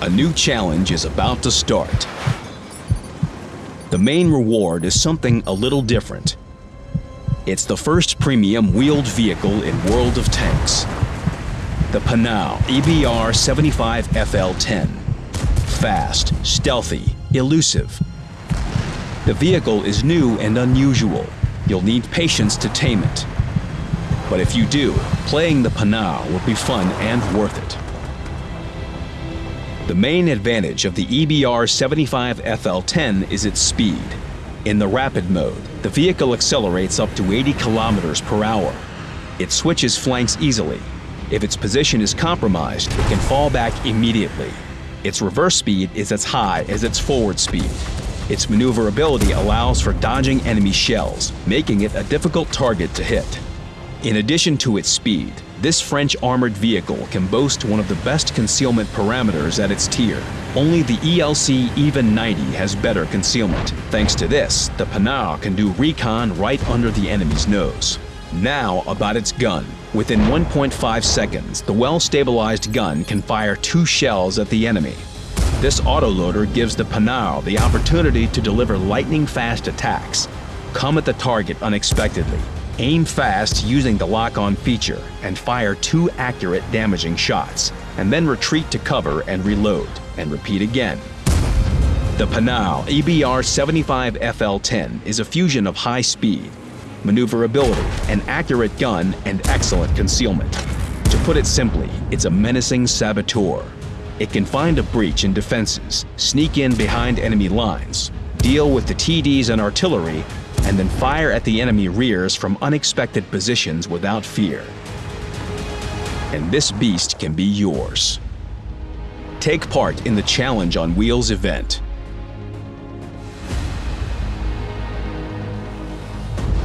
A new challenge is about to start. The main reward is something a little different. It's the first premium wheeled vehicle in World of Tanks. The Panhard EBR 75 FL10. Fast, stealthy, elusive. The vehicle is new and unusual. You'll need patience to tame it. But if you do, playing the Panhard will be fun and worth it. The main advantage of the EBR 75 FL10 is its speed. In the rapid mode, the vehicle accelerates up to 80 kilometers per hour. It switches flanks easily. If its position is compromised, it can fall back immediately. Its reverse speed is as high as its forward speed. Its maneuverability allows for dodging enemy shells, making it a difficult target to hit. In addition to its speed, this French armored vehicle can boast one of the best concealment parameters at its tier. Only the ELC Even 90 has better concealment. Thanks to this, the Panhard can do recon right under the enemy's nose. Now about its gun. Within 1.5 seconds, the well-stabilized gun can fire two shells at the enemy. This autoloader gives the Panhard the opportunity to deliver lightning-fast attacks. Come at the target unexpectedly, Aim fast using the lock-on feature and fire two accurate damaging shots, and then retreat to cover and reload, and repeat again. The Panhard EBR 75 FL10 is a fusion of high speed, maneuverability, an accurate gun, and excellent concealment. To put it simply, it's a menacing saboteur. It can find a breach in defenses, sneak in behind enemy lines, deal with the TDs and artillery, and then fire at the enemy rears from unexpected positions without fear. And this beast can be yours. Take part in the Challenge on Wheels event.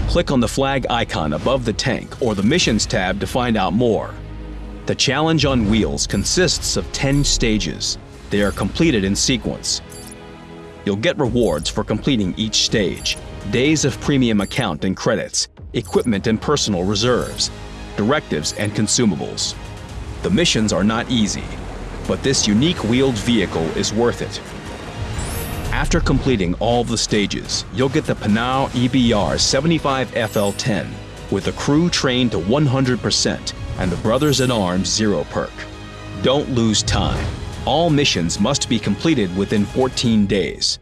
Click on the flag icon above the tank or the Missions tab to find out more. The Challenge on Wheels consists of 10 stages. They are completed in sequence. You'll get rewards for completing each stage, days of premium account and credits, equipment and personal reserves, directives and consumables. The missions are not easy, but this unique wheeled vehicle is worth it. After completing all the stages, you'll get the Panhard EBR 75 FL10 with a crew trained to 100% and the Brothers-in-Arms Zero perk. Don't lose time. All missions must be completed within 14 days.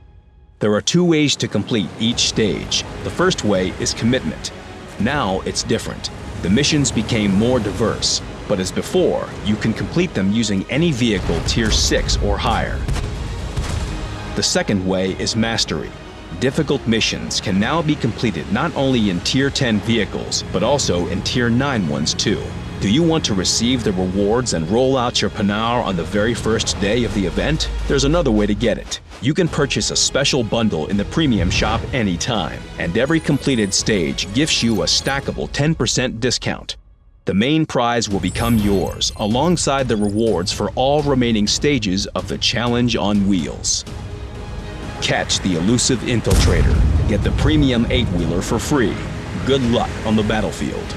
There are two ways to complete each stage. The first way is commitment. Now it's different. The missions became more diverse, but as before, you can complete them using any vehicle Tier 6 or higher. The second way is Mastery. Difficult missions can now be completed not only in Tier 10 vehicles, but also in Tier 9 ones too. Do you want to receive the rewards and roll out your Panhard on the very first day of the event? There's another way to get it. You can purchase a special bundle in the premium shop anytime, and every completed stage gifts you a stackable 10% discount. The main prize will become yours, alongside the rewards for all remaining stages of the Challenge on Wheels. Catch the elusive infiltrator. Get the premium 8-wheeler for free. Good luck on the battlefield.